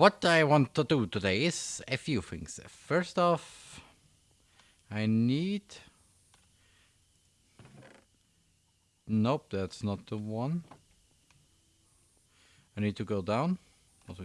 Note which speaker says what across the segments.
Speaker 1: What I want to do today is a few things. First off, I need... Nope, that's not the one. I need to go down. Also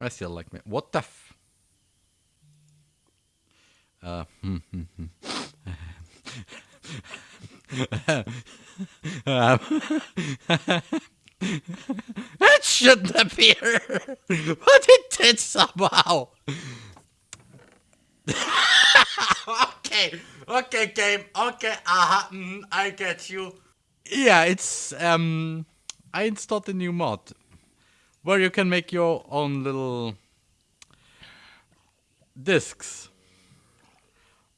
Speaker 1: I still like me. What the f? Uh, hmm, hmm, hmm. it shouldn't appear, but it did somehow. okay, okay, game, okay, uh -huh, mm, I get you. Yeah, it's um, I installed a new mod where you can make your own little discs.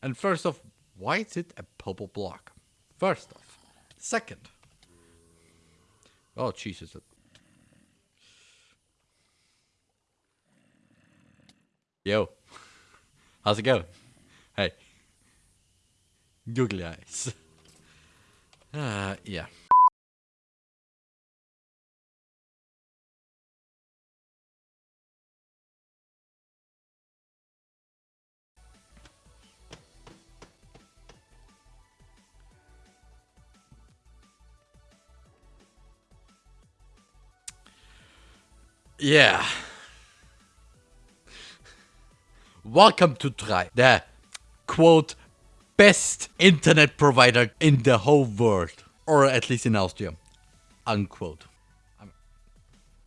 Speaker 1: And first off, why is it a purple block? First off. Second. Oh, Jesus. Yo. How's it going? Hey. Googly eyes. Uh, yeah. Yeah. Welcome to Try, the quote best internet provider in the whole world, or at least in Austria, unquote.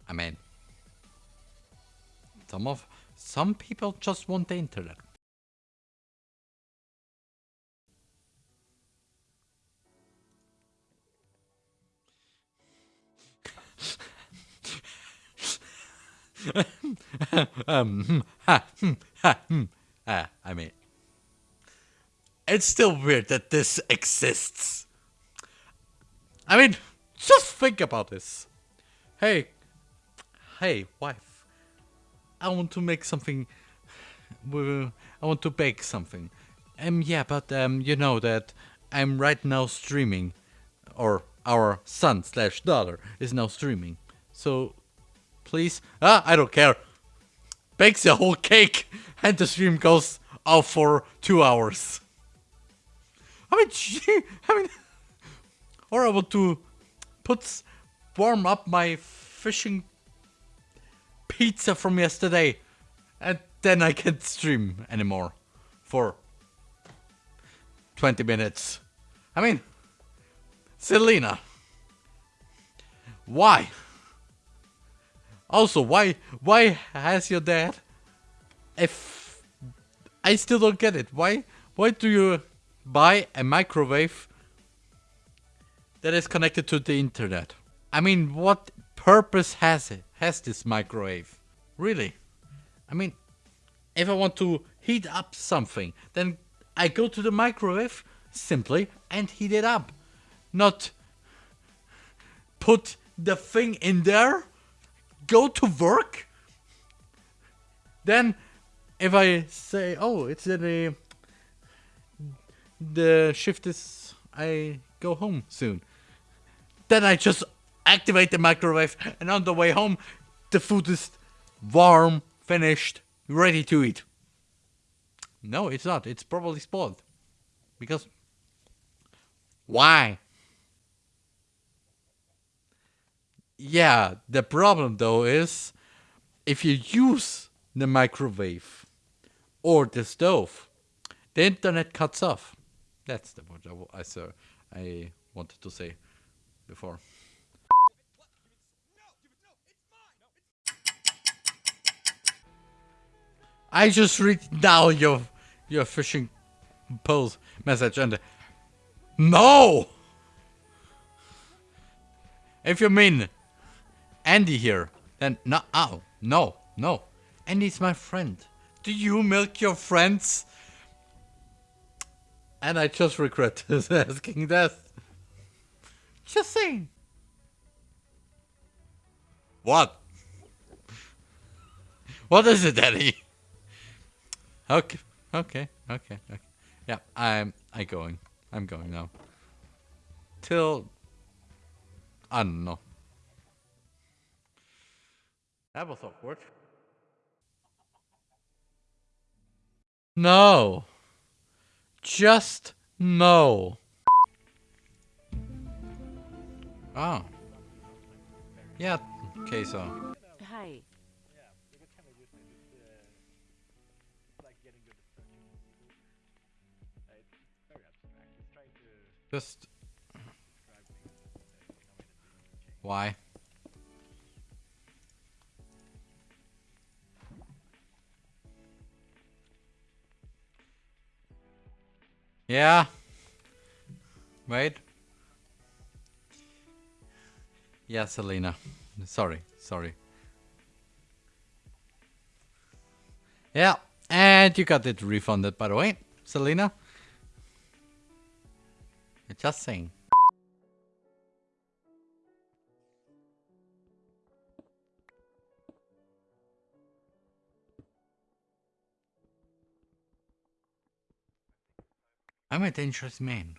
Speaker 1: I mean, some of some people just want the internet. Ha, I mean, it's still weird that this exists. I mean, just think about this. Hey, hey, wife, I want to make something. I want to bake something. Um, yeah, but um, you know that I'm right now streaming, or our son slash daughter is now streaming. So please? Ah, I don't care. Bakes a whole cake and the stream goes off for two hours. I mean, gee, I mean, or I want to put, warm up my fishing pizza from yesterday and then I can't stream anymore for 20 minutes. I mean, Selena, why? Also, why why has your dad if I still don't get it. Why why do you buy a microwave that is connected to the internet? I mean, what purpose has it? Has this microwave? Really? I mean, if I want to heat up something, then I go to the microwave simply and heat it up. Not put the thing in there go to work. Then, if I say, oh, it's the the shift is I go home soon. Then I just activate the microwave, and on the way home, the food is warm, finished, ready to eat. No, it's not. It's probably spoiled. Because why? Yeah, the problem though is if you use the microwave or the stove, the internet cuts off. That's the word I, I, I wanted to say before. I just read now your your fishing post message and no. If you mean Andy here, then no, oh, no, no. Andy's my friend. Do you milk your friends? And I just regret asking that. Just saying. What? What is it, Daddy? Okay, okay, okay, okay. Yeah, I'm I'm going. I'm going now. Till I don't know. That was awkward. No. Just no. Oh. Yeah, okay, so.
Speaker 2: Hi.
Speaker 1: Just. Why? Yeah. Wait. Yeah, Selena. Sorry, sorry. Yeah, and you got it refunded, by the way, Selena. Just saying. I'm a dangerous man.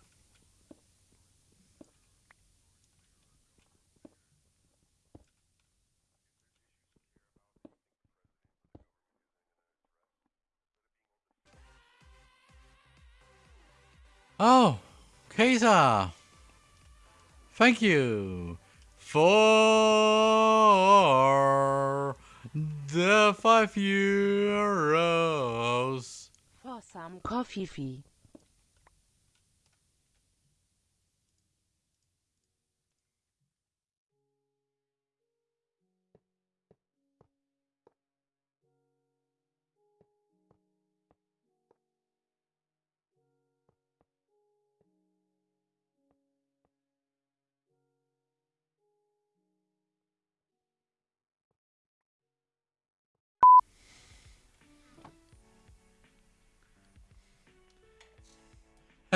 Speaker 1: Oh, Kaiser. Thank you for the five euros.
Speaker 2: For some coffee fee.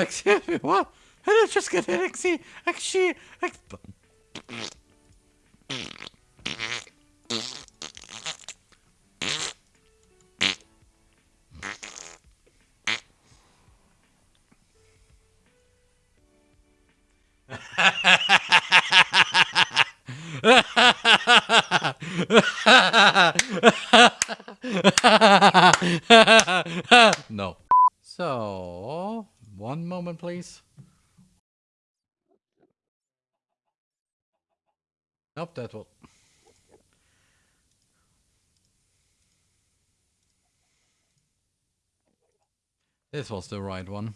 Speaker 1: Excuse me, what? I did just get an XC. Actually, ex no. So, one moment, please. Nope, that will. This was the right one.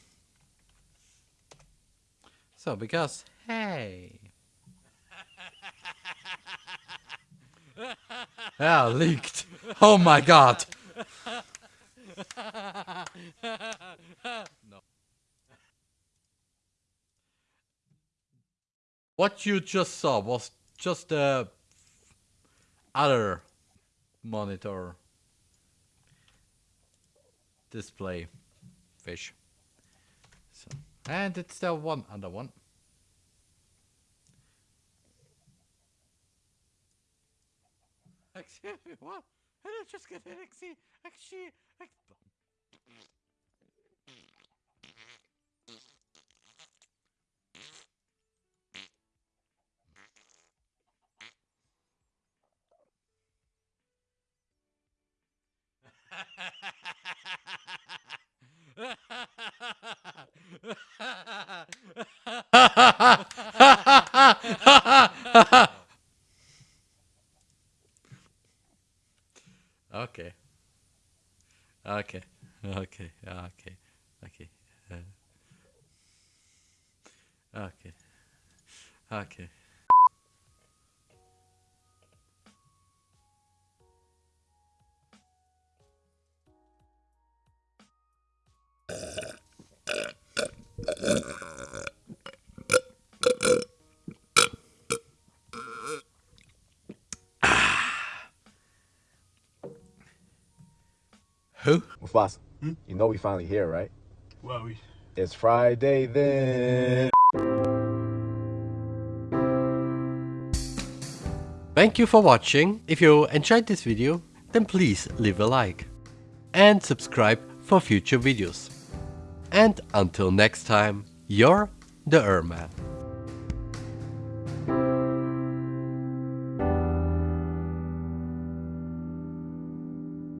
Speaker 1: So, because, hey. yeah, leaked. Oh my god. no. What you just saw was just the other monitor display fish. So, and it's the one other one. Excuse me, what? I just get an okay. Okay. Okay. Okay. Okay. Uh, okay. Okay. Ah. Who?
Speaker 3: Mufasa, hmm? you know we finally here, right?
Speaker 4: Well, we...
Speaker 3: It's Friday then.
Speaker 1: Thank you for watching. If you enjoyed this video, then please leave a like. And subscribe for future videos. And until next time, you're the Erman.